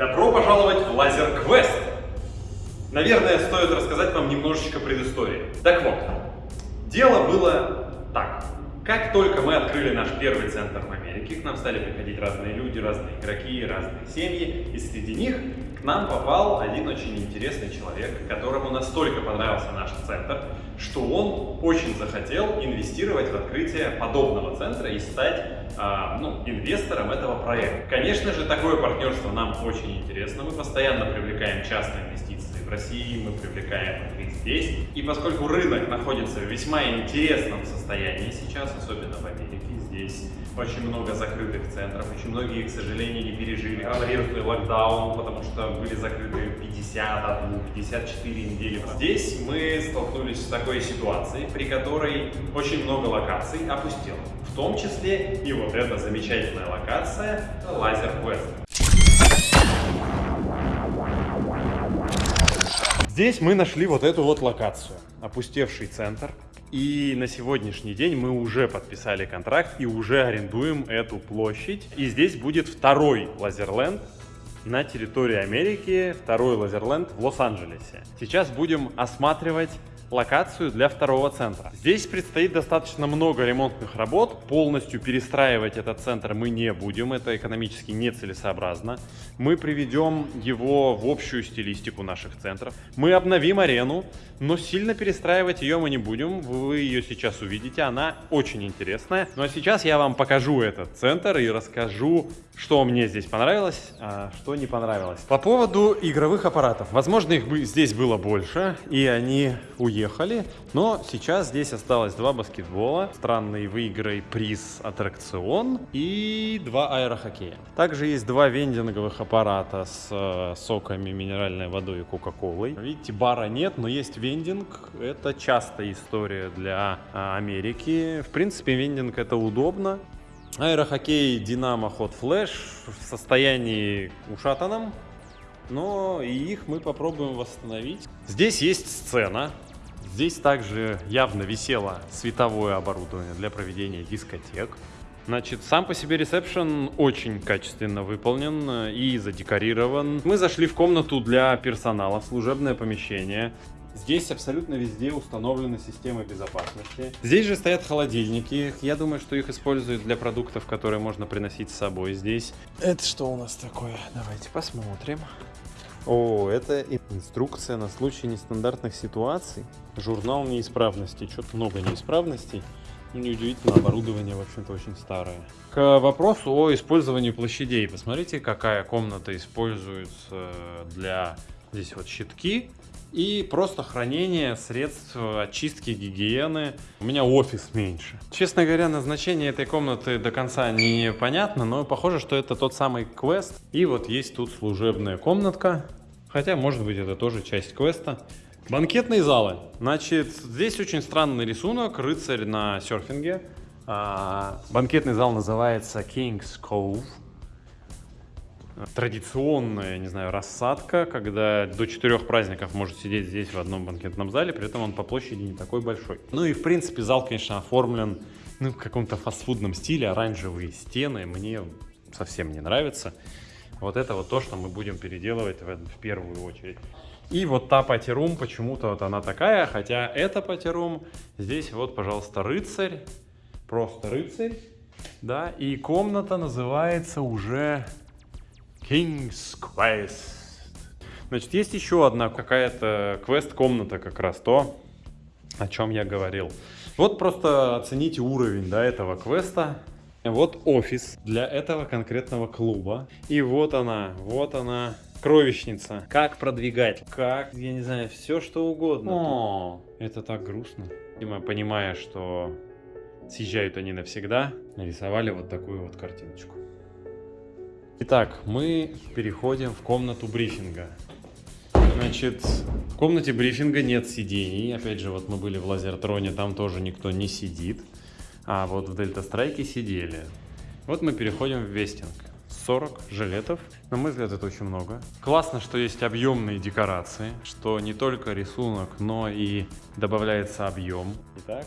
Добро пожаловать в Лазер Квест! Наверное, стоит рассказать вам немножечко предыстории. Так вот, дело было так. Как только мы открыли наш первый центр в Америке, к нам стали приходить разные люди, разные игроки, разные семьи, и среди них к нам попал один очень интересный человек, которому настолько понравился наш центр, что он очень захотел инвестировать в открытие подобного центра и стать а, ну, инвестором этого проекта. Конечно же, такое партнерство нам очень интересно. Мы постоянно привлекаем частные инвестиции в России, мы привлекаем их здесь. И поскольку рынок находится в весьма интересном состоянии сейчас, особенно в Америке, здесь очень много закрытых центров, очень многие, к сожалению, не пережили коронавирусный локдаун, потому что были закрыты 51, 54 недели. Здесь мы столкнулись с такой ситуацией, при которой очень много локаций опустело. В том числе и вот эта замечательная локация Laser Quest. Здесь мы нашли вот эту вот локацию. Опустевший центр, и на сегодняшний день мы уже подписали контракт и уже арендуем эту площадь. И здесь будет второй Laserland на территории Америки, второй Laserland в Лос-Анджелесе. Сейчас будем осматривать локацию для второго центра. Здесь предстоит достаточно много ремонтных работ. Полностью перестраивать этот центр мы не будем, это экономически нецелесообразно. Мы приведем его в общую стилистику наших центров. Мы обновим арену, но сильно перестраивать ее мы не будем. Вы ее сейчас увидите, она очень интересная. Ну а сейчас я вам покажу этот центр и расскажу, что мне здесь понравилось, а что не понравилось. По поводу игровых аппаратов. Возможно, их здесь было больше, и они уехали уехали. Но сейчас здесь осталось два баскетбола, странный выиграй приз аттракцион и два аэрохоккея. Также есть два вендинговых аппарата с э, соками, минеральной водой и кока-колой. Видите, бара нет, но есть вендинг. Это частая история для э, Америки. В принципе, вендинг это удобно. Аэрохоккей Динамо Hot Flash в состоянии ушатанном, но и их мы попробуем восстановить. Здесь есть сцена, Здесь также явно висело световое оборудование для проведения дискотек. Значит, сам по себе ресепшн очень качественно выполнен и задекорирован. Мы зашли в комнату для персонала, служебное помещение. Здесь абсолютно везде установлены системы безопасности. Здесь же стоят холодильники. Я думаю, что их используют для продуктов, которые можно приносить с собой здесь. Это что у нас такое? Давайте посмотрим. О, это инструкция на случай нестандартных ситуаций. Журнал неисправностей. Что-то много неисправностей. Ну, неудивительно, оборудование, в общем-то, очень старое. К вопросу о использовании площадей. Посмотрите, какая комната используется для... Здесь вот щитки и просто хранение средств очистки гигиены. У меня офис меньше. Честно говоря, назначение этой комнаты до конца непонятно, но похоже, что это тот самый квест. И вот есть тут служебная комнатка, хотя, может быть, это тоже часть квеста. Банкетные залы. Значит, здесь очень странный рисунок, рыцарь на серфинге. А, банкетный зал называется King's Cove традиционная, не знаю, рассадка, когда до четырех праздников может сидеть здесь в одном банкетном зале, при этом он по площади не такой большой. Ну и в принципе зал, конечно, оформлен ну, в каком-то фастфудном стиле, оранжевые стены, мне совсем не нравится. Вот это вот то, что мы будем переделывать в, в первую очередь. И вот та патерум, почему-то вот она такая, хотя это патерум, здесь вот, пожалуйста, рыцарь, просто рыцарь, да, и комната называется уже King's Quest. Значит, есть еще одна какая-то квест-комната как раз то, о чем я говорил. Вот просто оцените уровень да, этого квеста. Вот офис для этого конкретного клуба. И вот она, вот она, кровищница. Как продвигать, как, я не знаю, все что угодно. О, это так грустно. Видимо, понимая, что съезжают они навсегда, нарисовали вот такую вот картиночку. Итак, мы переходим в комнату брифинга. Значит, в комнате брифинга нет сидений. Опять же, вот мы были в Лазертроне, там тоже никто не сидит. А вот в Дельта Страйке сидели. Вот мы переходим в Вестинг. 40 жилетов. На мой взгляд, это очень много. Классно, что есть объемные декорации, что не только рисунок, но и добавляется объем. Итак.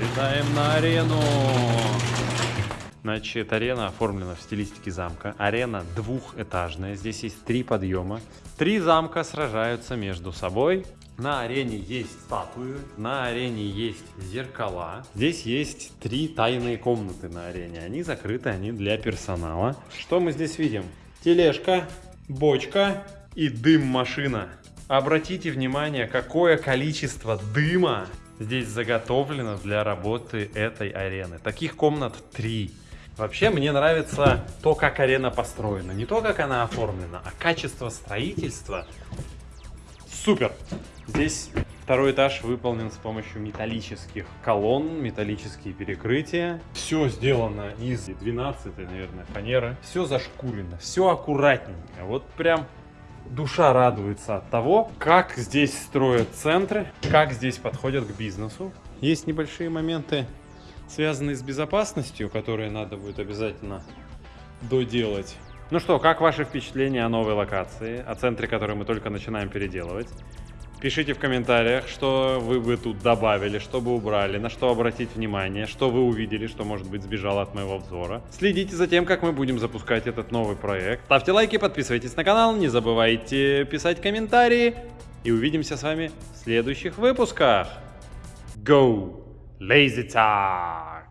Летаем на арену. Значит, арена оформлена в стилистике замка. Арена двухэтажная. Здесь есть три подъема. Три замка сражаются между собой. На арене есть статуи, на арене есть зеркала. Здесь есть три тайные комнаты на арене. Они закрыты, они для персонала. Что мы здесь видим? Тележка, бочка и дым-машина. Обратите внимание, какое количество дыма здесь заготовлено для работы этой арены. Таких комнат три. Вообще мне нравится то, как арена построена. Не то, как она оформлена, а качество строительства. Супер! Здесь второй этаж выполнен с помощью металлических колонн, металлические перекрытия. Все сделано из 12, наверное, фанеры. Все зашкурено, все аккуратненько. Вот прям душа радуется от того, как здесь строят центры, как здесь подходят к бизнесу. Есть небольшие моменты, связанные с безопасностью, которые надо будет обязательно доделать. Ну что, как ваши впечатления о новой локации, о центре, который мы только начинаем переделывать? Пишите в комментариях, что вы бы тут добавили, что бы убрали, на что обратить внимание, что вы увидели, что может быть сбежало от моего взора. Следите за тем, как мы будем запускать этот новый проект. Ставьте лайки, подписывайтесь на канал, не забывайте писать комментарии. И увидимся с вами в следующих выпусках. Go! Lazy time!